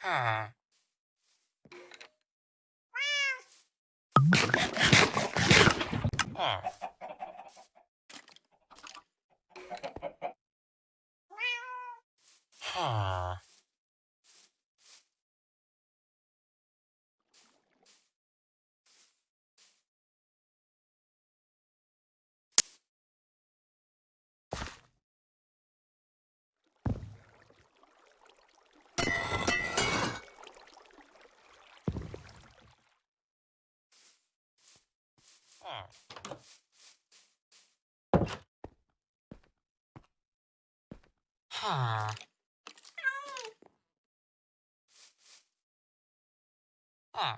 Huh. Huh. Huh. Huh.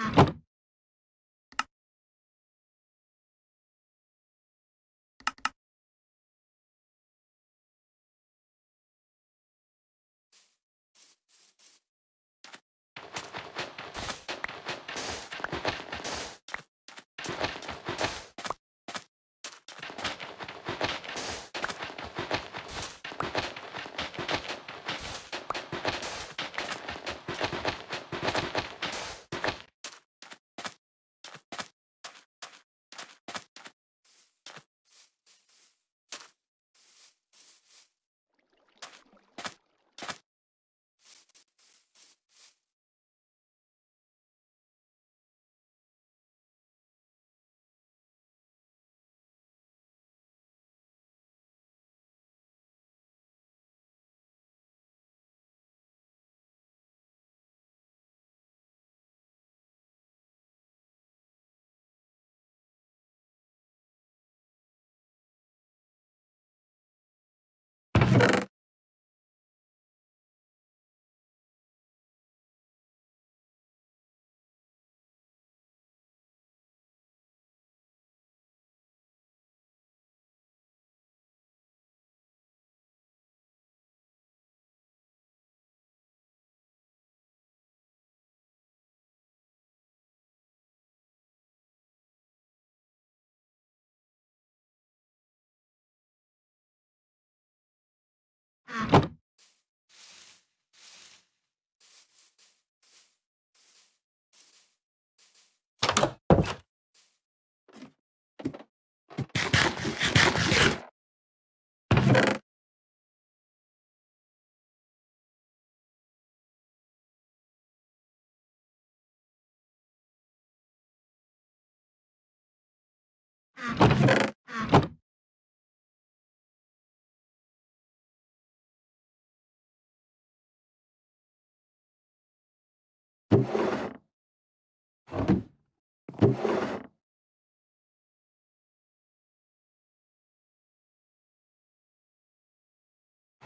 Ah.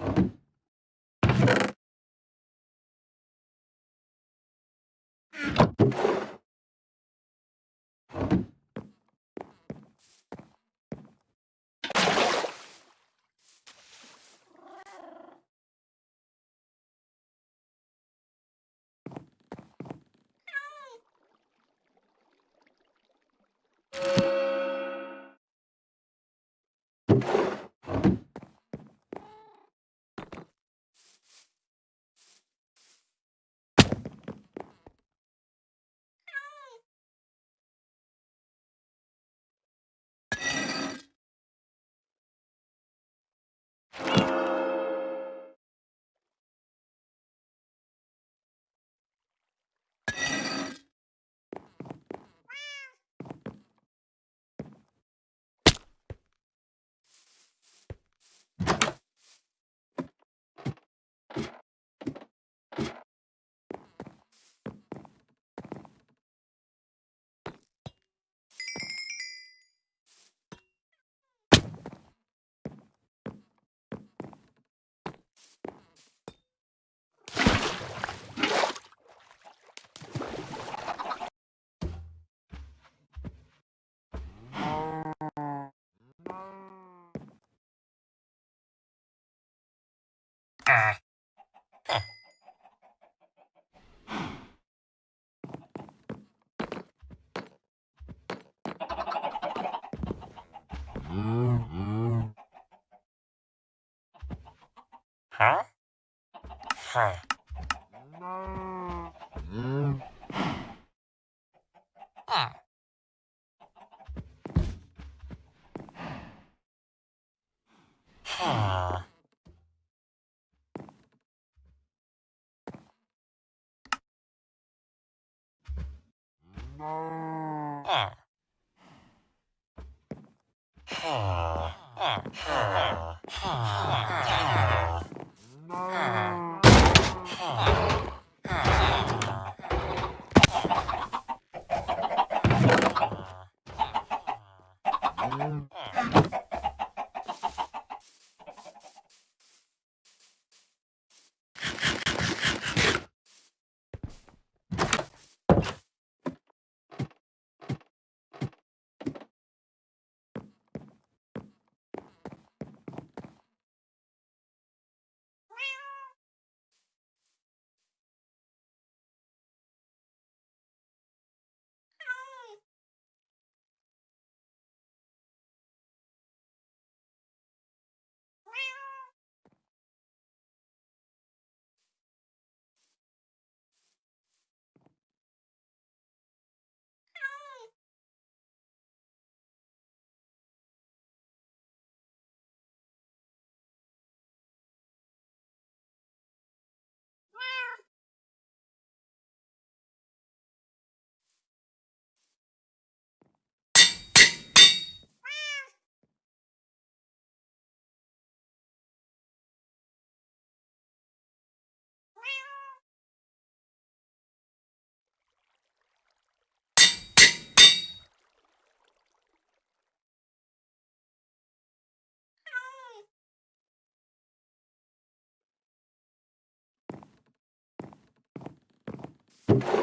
you Huh? Huh. you.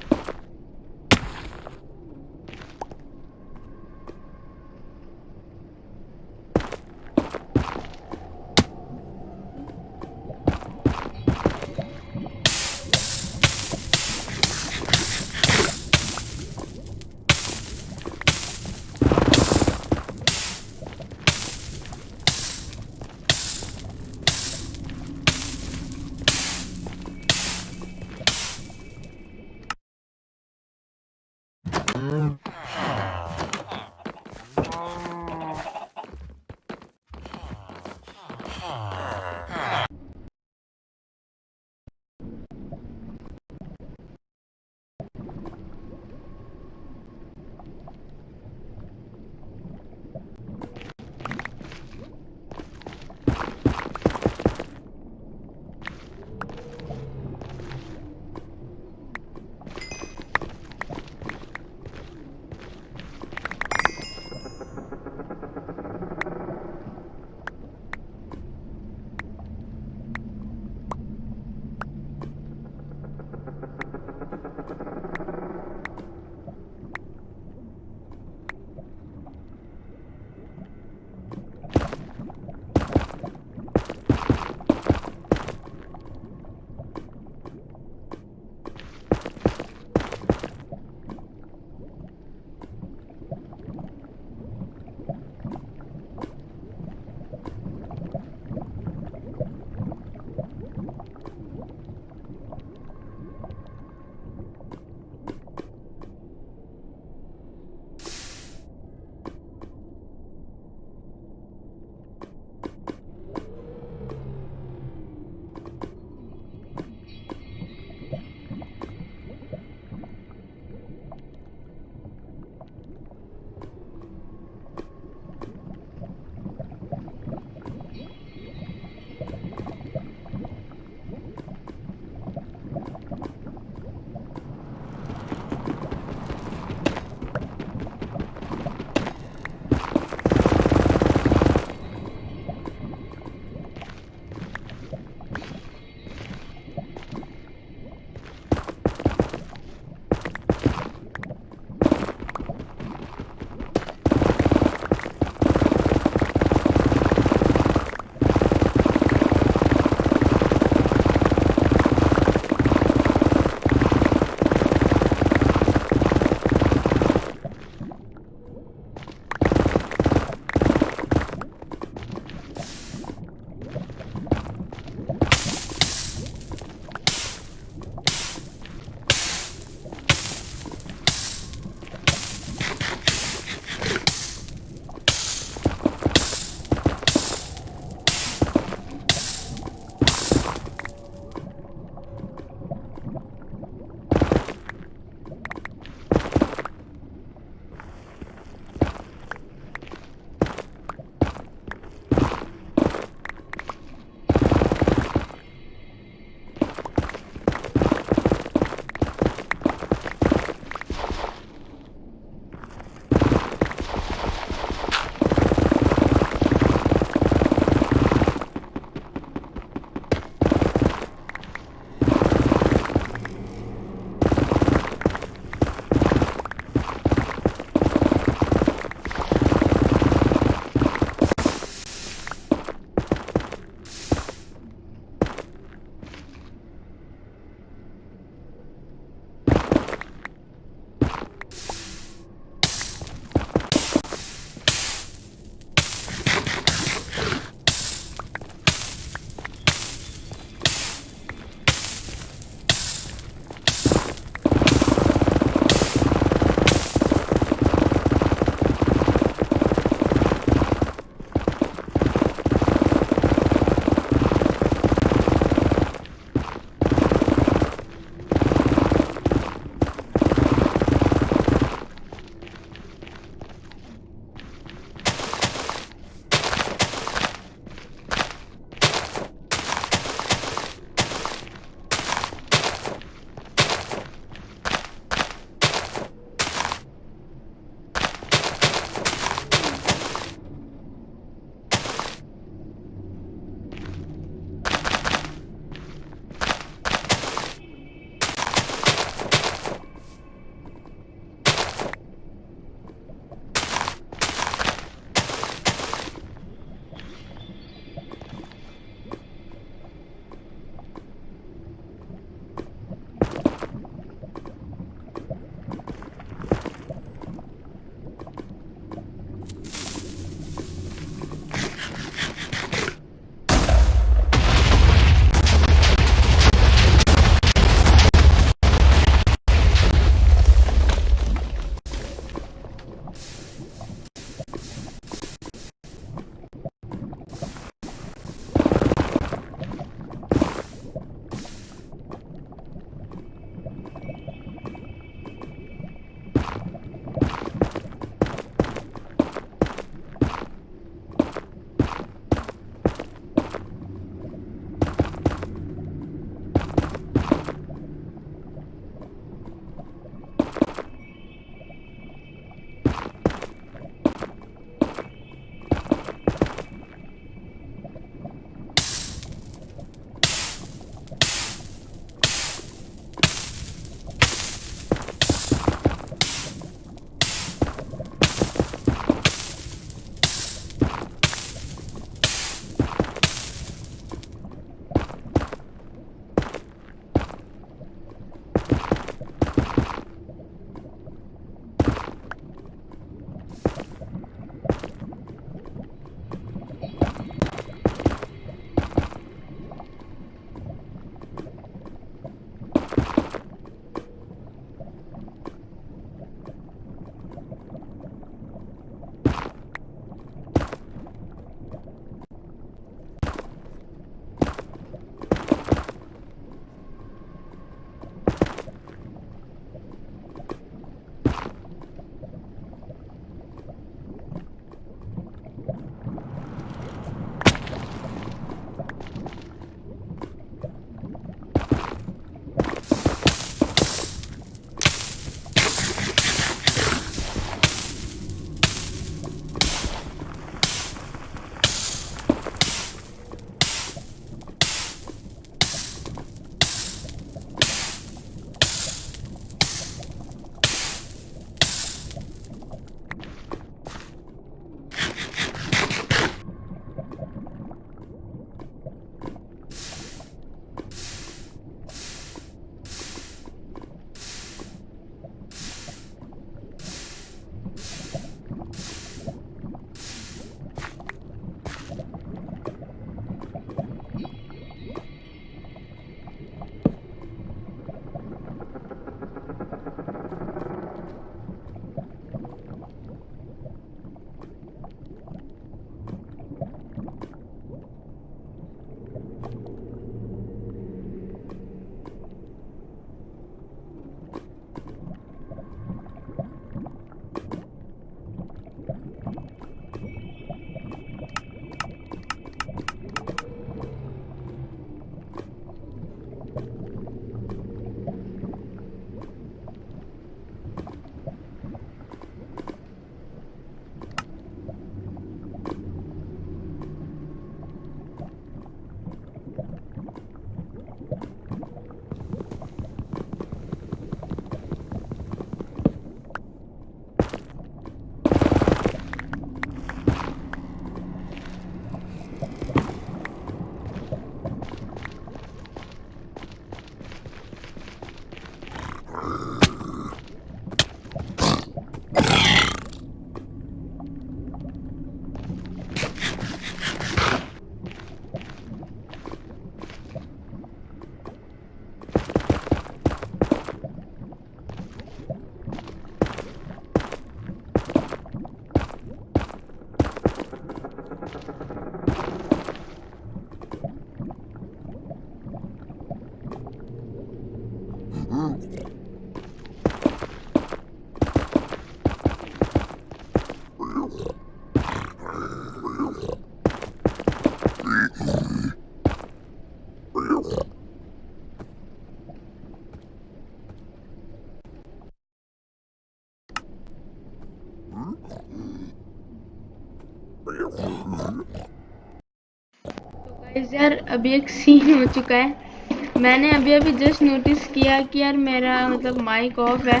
Guys यार अभी एक scene हो चुका है। मैंने अभी अभी जस्ट नोटिस किया कि यार मेरा मतलब माइक ऑफ़ है।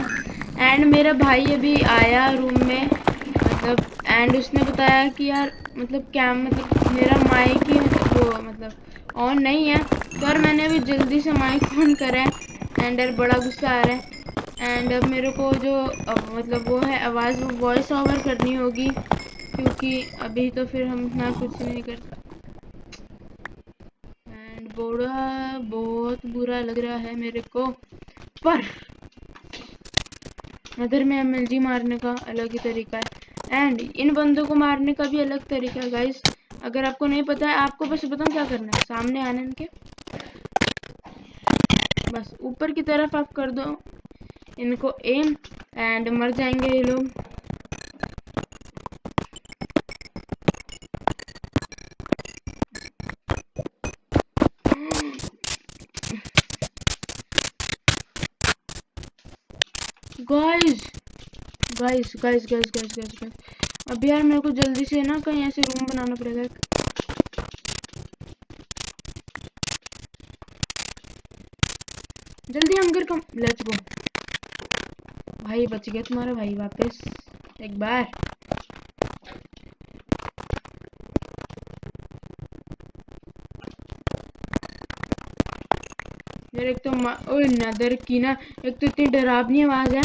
एंड मेरा भाई अभी आया रूम में मतलब एंड उसने बताया कि यार मतलब क्या मतलब मेरा माइक ही मतलब वो मतलब ऑन नहीं है। तो यार मैंने अभी जल्दी से माइक ऑन करा है एंड यार बड़ा गुस्सा आ रहा है। एंड अब मेरे को जो, अब मतलब वो है, आवाज़, वो वॉइस ओवर करनी होगी, क्योंकि अभी तो फिर हम इतना कुछ नहीं कर एंड बड़ा बहुत बुरा लग रहा है मेरे को। पर नदर में एमएलजी मारने का अलग ही तरीका है। एंड इन बंदों को मारने का भी अलग तरीका है गाइस अगर आपको नहीं पता है, आपको बस बताऊँ क्या करना है? सामने आने इनके बस ऊपर की तरफ़ आप कर दो। इनको एम एंड मर जाएँगे ये लोग। Guys guys guys guys guys guys guys अब यार मेरे को जल्दी से ना कहीं ऐसे रूम बनाना पड़ेगा जल्दी हम घर कम लेट्स गो भाई बच गया तुम्हारा भाई वापस, एक बार। यार, एक तो ओए, नदर की ना, एक तो इतनी डरावनी आवाज़ है।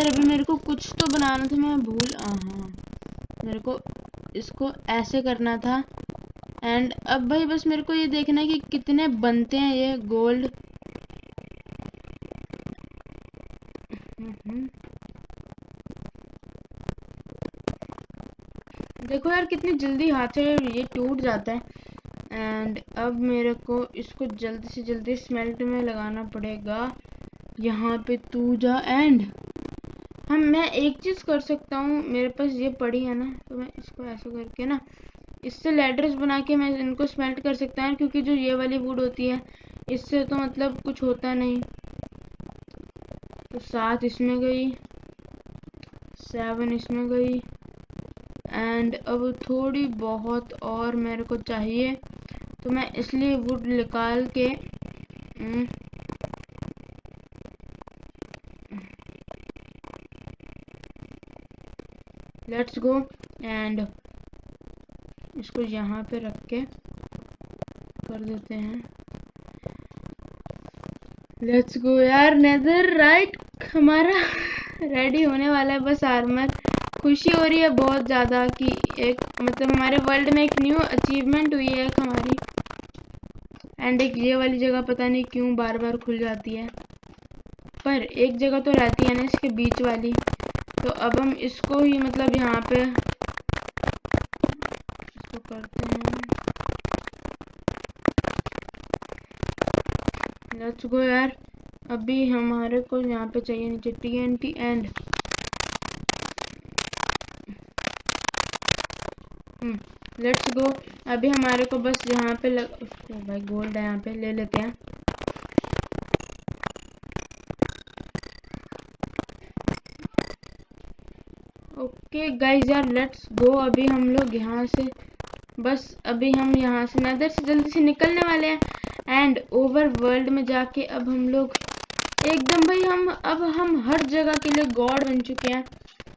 अभी मेरे को कुछ तो बनाना था, मैं भूल हाँ। मेरे को इसको ऐसे करना था। एंड अब भाई, बस मेरे को ये देखना है कि कितने बनते हैं ये गोल्ड देखो यार कितनी जल्दी हाथ से ये टूट जाता है। एंड अब मेरे को इसको जल्दी से जल्दी स्मेल्ट में लगाना पड़ेगा। यहाँ पे तू जा एंड हम, मैं एक चीज़ कर सकता हूँ, मेरे पास ये पड़ी है ना तो मैं इसको ऐसा करके ना, इससे लेडर्स बना के मैं इनको स्मेल्ट कर सकता हूँ, क्योंकि जो ये वाली वुड होती है, इससे तो मतलब कुछ होता नहीं। तो सात इसमें गई सेवन इसमें गई एंड अब थोड़ी बहुत और मेरे को चाहिए तो मैं इसलिए वुड निकाल के लेट्स गो एंड इसको यहाँ पे रख के कर देते हैं। लेट्स गो यार नेदर राइट हमारा रेडी होने वाला है, बस आर्मर खुशी हो रही है बहुत ज़्यादा कि एक मतलब हमारे वर्ल्ड में एक न्यू अचीवमेंट हुई है एक हमारी। एंड एक ये वाली जगह पता नहीं क्यों बार बार खुल जाती है। पर एक जगह तो रहती है ना इसके बीच वाली। तो अब हम इसको ही मतलब यहाँ पे इसको करते हैं। लेट्स गो यार। अभी हमारे को यहाँ पे चाहिए नीचे T N T and let's go अभी हमारे को बस यहाँ पे लग भाई गोल्ड है यहाँ पे, ले लेते हैं। ओके गाइज़ यार लेट्स गो अभी हम लोग यहाँ से, बस अभी हम यहाँ से नदर से जल्दी से निकलने वाले हैं। एंड ओवर वर्ल्ड में जाके अब हम लोग, एकदम भाई हम, अब हम हर जगह के लिए गॉड बन चुके हैं।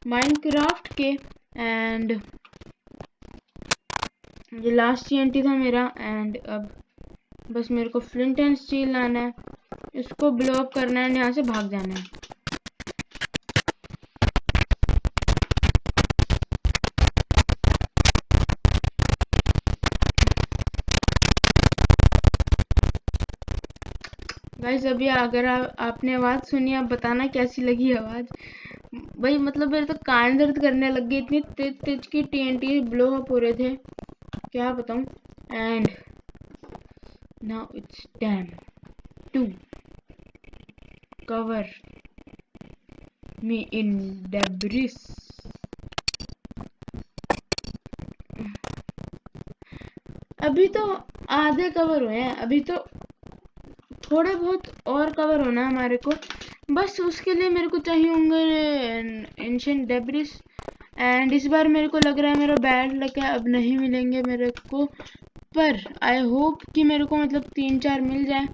माइनक्राफ्ट के एंड ये लास्ट टी था मेरा एंड अब बस मेरे को फ्लिंट एंड स्टील लाना है। इसको ब्लॉक करना है यहाँ से भाग जाना है। गाइस अभी अगर आ, आपने आवाज़ सुनी आप बताना कैसी लगी आवाज़? भाई मतलब मेरे तो कान दर्द करने लग गई इतनी तेज तेज की टीएनटी ब्लो अप हो रहे थे। क्या बताऊँ? And now it's time to cover me in debris अभी तो आधे कवर हुए हैं। अभी तो थोड़े बहुत और कवर होना है हमारे को। बस उसके लिए मेरे को चाहिए होंगे एंशियंट डेब्रिस एंड इस बार मेरे को लग रहा है मेरा बैड लग है, अब नहीं मिलेंगे मेरे को। पर आई होप कि मेरे को मतलब तीन चार मिल जाए,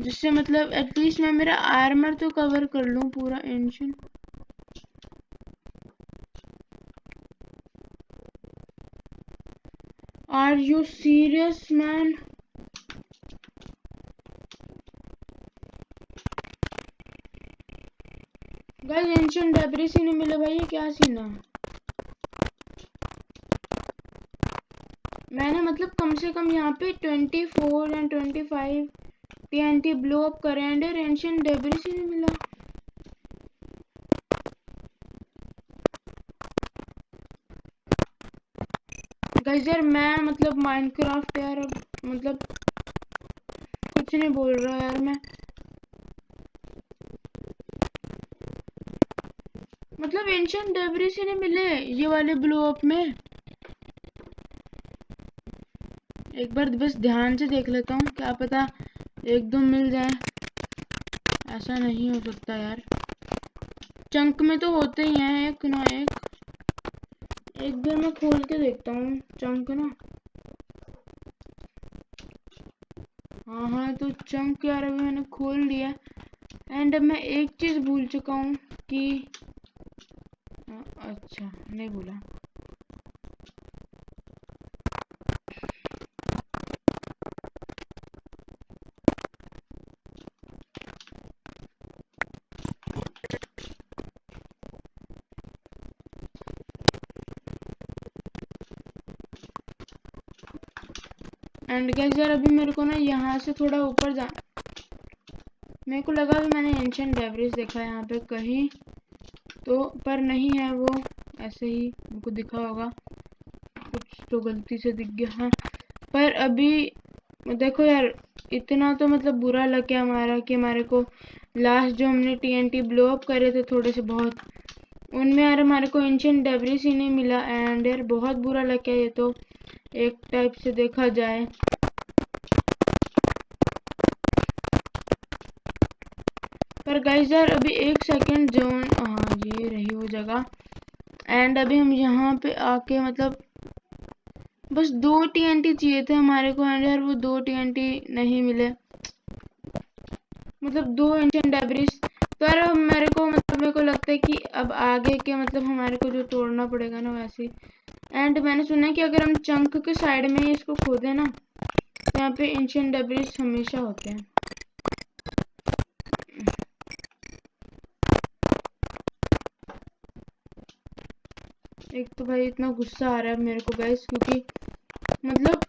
जिससे मतलब एटलीस्ट मैं मेरा आर्मर तो कवर कर लूँ पूरा ancient are you serious man guys ancient debris ही नहीं मिले भाई, ये क्या सीन है मैंने मतलब कम से कम यहाँ पे 24 एंड 25 टीएनटी ब्लो अप करे एंड एंशियंट डेब्रिस ही नहीं मिला। यार मैं मतलब माइनक्राफ्ट यार मतलब कुछ नहीं बोल रहा यार मैं। मतलब एंशियंट डेब्रिस ही नहीं मिले ये वाले ब्लो अप में। एक बार बस ध्यान से देख लेता हूँ, क्या पता एक दो मिल जाए। ऐसा नहीं हो सकता यार। चंक में तो होते ही हैं, एक ना एक। एक बार मैं खोल के देखता हूँ, चंक ना। हाँ हाँ तो चंक यार अभी मैंने खोल लिया एंड अब मैं एक चीज़ भूल चुका हूँ कि अच्छा नहीं भूला। एंड गैस यार, अभी मेरे को ना यहाँ से थोड़ा ऊपर जा मेरे को लगा कि मैंने एंशियंट डेवरेज देखा है यहाँ पे कहीं। तो पर नहीं है वो। ऐसे ही मुझको दिखा होगा। कुछ तो गलती से दिख गया। हाँ। पर अभी देखो यार, इतना तो मतलब बुरा लग गया हमारा कि हमारे को लास्ट जो हमने टीएनटी ब्लो अप करे थे थोड़े से बहुत, उनमें यार हमारे को एंशियंट डेवरेज ही नहीं मिला। एंड यार, बहुत बुरा लग गया ये तो। एक टाइप से देखा जाए। पर गाइस यार, अभी एक सेकंड जोन हाँ ये रही वो जगह। एंड अभी हम यहाँ पे आके मतलब बस दो टीएनटी चाहिए थे हमारे को एंड यार वो दो टीएनटी नहीं मिले। मतलब दो एंशियंट डेब्रिस पर मेरे को मतलब मेरे को लगता है कि अब आगे के मतलब हमारे को जो तोड़ना पड़ेगा ना वैसे एंड मैंने सुना है कि अगर हम चंक के साइड में इसको खोदे ना तो यहाँ पे एंशियंट डेब्रिस हमेशा होते हैं। एक तो भाई इतना गुस्सा आ रहा है मेरे को गैस क्योंकि मतलब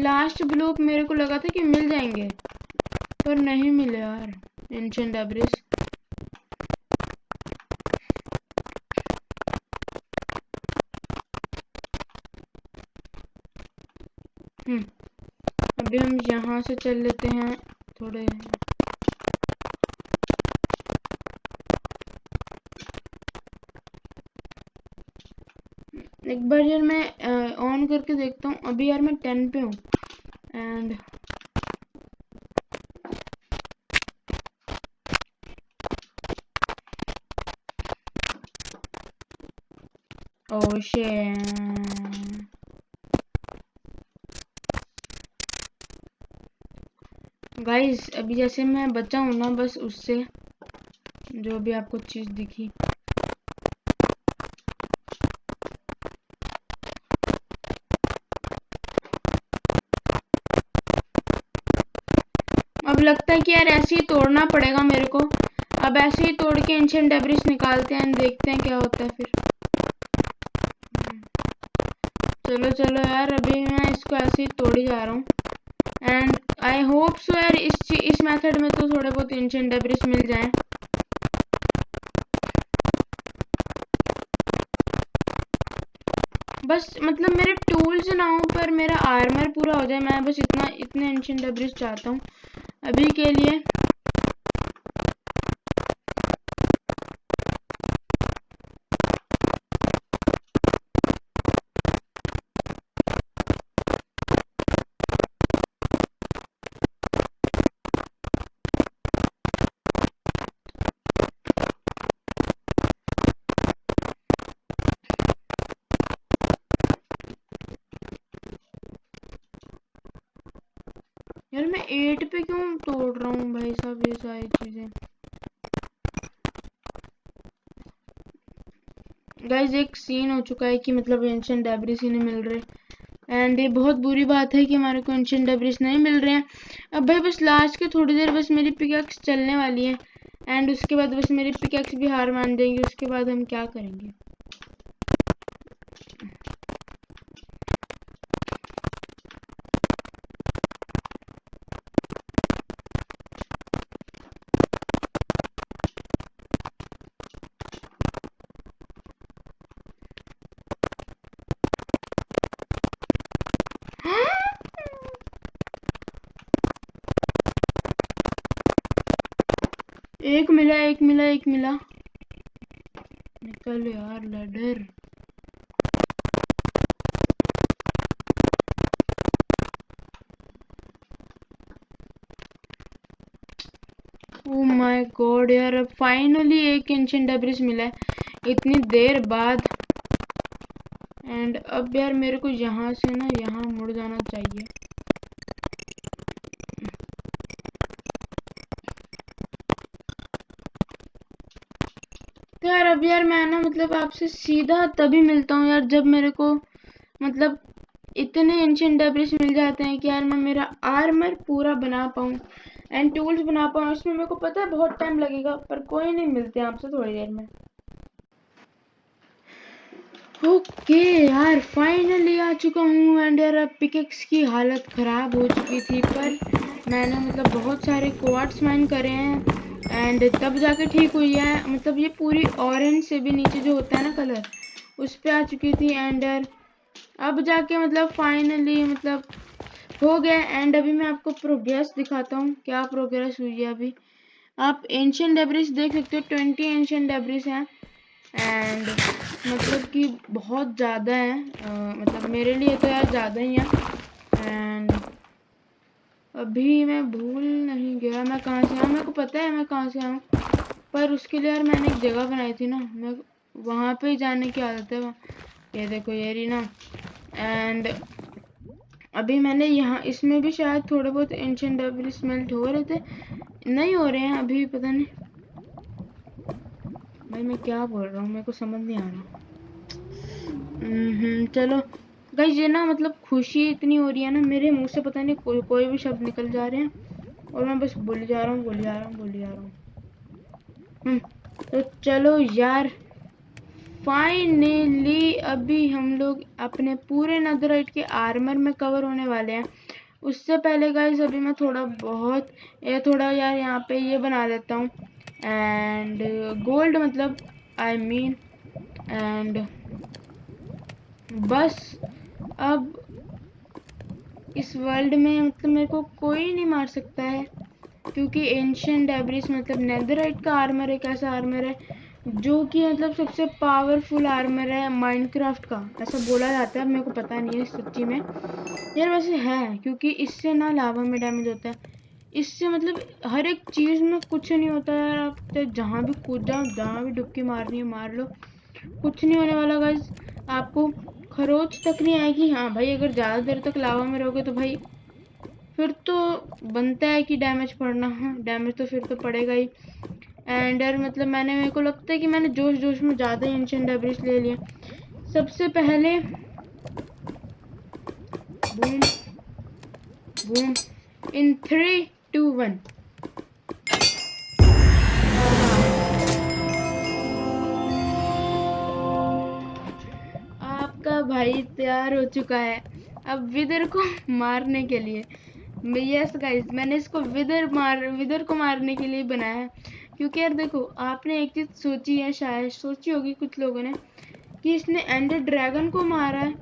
लास्ट ब्लॉक मेरे को लगा था कि मिल जाएँगे, पर नहीं मिले यार एंशियंट डेब्रिस अभी हम यहाँ से चल लेते हैं, थोड़े एक बार यार मैं ऑन करके देखता हूँ। अभी यार मैं टेन पे हूँ। And Oh shit. गाइस अभी जैसे मैं बचा हूँ ना, बस उससे जो भी आपको चीज़ दिखी। अब लगता है कि यार ऐसे ही तोड़ना पड़ेगा मेरे को। अब ऐसे ही तोड़ के एंशियंट डेब्रिस निकालते हैं, देखते हैं क्या होता है फिर। चलो चलो यार, अभी मैं इसको ऐसे ही तोड़ जा रहा हूँ। एंड आई होप सो यार, इस इस मेथड में तो थोड़े बहुत एंशियंट डेब्रिस मिल जाए। बस मतलब मेरे टूल्स ना हो, पर मेरा आर्मर पूरा हो जाए, मैं बस इतना, इतने एंशियंट डेब्रिस चाहता हूँ। अभी के लिए यार मैं एट पे क्यों तोड़ रहा हूँ भाई साहब ये सारी चीज़ें गाइज़ एक सीन हो चुका है कि मतलब एंशियन डेब्रिस ही नहीं मिल रहे। एंड ये बहुत बुरी बात है कि हमारे को एंशियन डेब्रिस नहीं मिल रहे हैं। अब भाई बस लास्ट के थोड़ी देर बस मेरी पिकैक्स चलने वाली है। एंड उसके बाद बस मेरी पिकैक्स भी हार मान देंगे उसके बाद हम क्या करेंगे? एक मिला एक मिला एक मिला। निकल यार, लडर। ओ माय गॉड यार, अब फाइनली एक एंशियंट डेब्रिस मिला है। इतनी देर बाद। एंड अब यार, मेरे को यहाँ से ना, यहाँ मुड़ जाना चाहिए। अब यार मैं ना मतलब आपसे सीधा तभी मिलता हूँ यार जब मेरे को मतलब इतने एंशियंट डेब्रिस मिल जाते हैं कि यार मैं मेरा आर्मर पूरा बना पाऊँ एंड टूल्स बना पाऊँ इसमें मेरे को पता है बहुत टाइम लगेगा, पर कोई नहीं, मिलते आपसे थोड़ी देर में। ओके यार फाइनली आ चुका हूँ एंड यार अब पिकेक्स की हालत ख़राब हो चुकी थी, पर मैंने मतलब बहुत सारे क्वार्ट्स माइन करे हैं। एंड तब जाके ठीक हुई है। मतलब ये पूरी ऑरेंज से भी नीचे जो होता है ना कलर उस पर आ चुकी थी एंड अब जाके मतलब फाइनली मतलब हो गया। एंड अभी मैं आपको प्रोग्रेस दिखाता हूँ। क्या प्रोग्रेस हुई है अभी। आप एंशियन डेब्रिस देख सकते हो। ट्वेंटी एंशियन डेब्रिस हैं। एंड मतलब कि बहुत ज़्यादा है। आ, मतलब मेरे लिए तो यार ज़्यादा ही है। एंड अभी मैं भूल नहीं गया। मैं कहाँ से आया मेरे को पता है मैं कहाँ से आऊँ। पर उसके लिए यार मैंने एक जगह बनाई थी ना। मैं वहाँ पे ही जाने की आदत है ये देखो ये रही ना एंड अभी मैंने यहाँ इसमें भी शायद थोड़े बहुत एंशियन डेब्रिस स्मेल्ट हो रहे थे। नहीं हो रहे हैं अभी पता नहीं। भाई मैं क्या बोल रहा हूँ? मेरे को समझ नहीं आ रहा। हम्म, चलो। गई ये ना मतलब खुशी इतनी हो रही है ना मेरे मुँह से पता नहीं कोई कोई भी शब्द निकल जा रहे हैं। और मैं बस बोली जा रहा हूँ बोली जा रहा हूँ बोली जा रहा हूँ। हम्म, तो चलो यार फाइनली अभी हम लोग अपने पूरे नदराइट के आर्मर में कवर होने वाले हैं। उससे पहले गाइज़ अभी मैं थोड़ा बहुत ये थोड़ा यार यहाँ पे ये बना लेता हूँ। एंड गोल्ड मतलब आई मीन एंड बस। अब इस वर्ल्ड में मतलब मेरे को कोई नहीं मार सकता है, क्योंकि एंशियन डेब्रिस मतलब नेदराइट का आर्मर एक ऐसा आर्मर है, जो कि मतलब सबसे पावरफुल आर्मर है माइनक्राफ्ट का। ऐसा बोला जाता है मेरे को पता नहीं है सच्ची में। यार वैसे है, क्योंकि इससे ना लावा में डैमेज होता है। इससे मतलब हर एक चीज़ में कुछ नहीं होता यार, आप तो जहाँ भी कूद जाओ, जहाँ भी डुबकी मारनी है मार लो। कुछ नहीं होने वाला गाइज़ आपको खरोच तक नहीं आएगी। हाँ भाई, अगर ज़्यादा देर तक लावा में रहोगे तो भाई, फिर तो बनता है कि डैमेज पड़ना। हाँ डैमेज तो फिर तो पड़ेगा ही। एंड यार मतलब मैंने, मेरे को लगता है कि मैंने जोश जोश में ज़्यादा ही इंशन डेब्रिस ले लिया। सबसे पहले boom boom in three two one भाई तैयार हो चुका है। अब विदर को मारने के लिए। यस गाइस मैंने इसको विदर मार विदर को मारने के लिए बनाया है। क्योंकि यार देखो आपने एक चीज़ सोची है शायद सोची होगी कुछ लोगों ने कि इसने एंडर ड्रैगन को मारा है।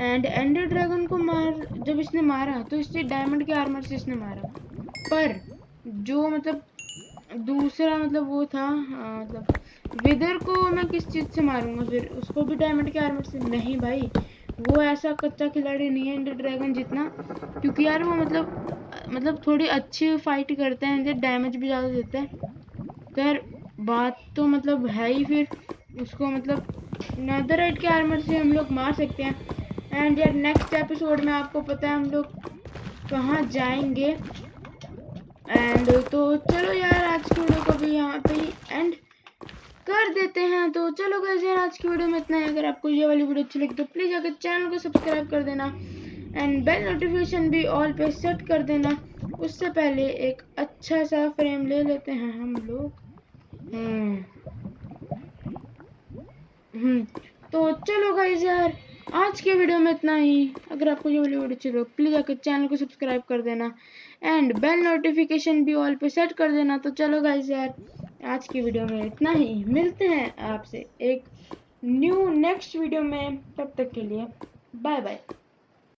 एंड एंडर ड्रैगन को मार जब इसने मारा तो इससे डायमंड के आर्मर से इसने मारा। पर जो मतलब दूसरा मतलब वो था आ, मतलब विदर को मैं किस चीज़ से मारूँगा? फिर उसको भी डायमंड के आर्मर से? नहीं भाई। वो ऐसा कच्चा खिलाड़ी नहीं है इंडर ड्रैगन जितना, क्योंकि यार वो मतलब मतलब थोड़ी अच्छी फाइट करते हैं डैमेज भी ज़्यादा देते हैं। तो यार, बात तो मतलब है ही फिर। उसको मतलब नदर के आर्मर से हम लोग मार सकते हैं। एंड यार नेक्स्ट एपिसोड में आपको पता है हम लोग कहाँ जाएँगे। एंड तो चलो यार, आज को भी यहाँ पे ही एंड कर देते हैं। तो चलो गैस यार, आज की वीडियो में इतना है। अगर आपको ये वाली वीडियो अच्छी लगी तो प्लीज़ अगर चैनल को सब्सक्राइब कर देना एंड बेल नोटिफिकेशन भी ऑल पे सेट कर देना। उससे पहले एक अच्छा सा फ्रेम ले लेते हैं हम लोग। हम्म। हम्म। तो चलो गाइज़ यार, आज के वीडियो में इतना ही। अगर आपको ये वाली वीडियो अच्छी लगे प्लीज़ आकर चैनल को सब्सक्राइब कर देना। एंड बेल नोटिफिकेशन भी ऑल पे सेट कर देना। तो चलो गाइज़ यार, आज की वीडियो में इतना ही। मिलते हैं आपसे एक न्यू नेक्स्ट वीडियो में। तब तक के लिए बाय बाय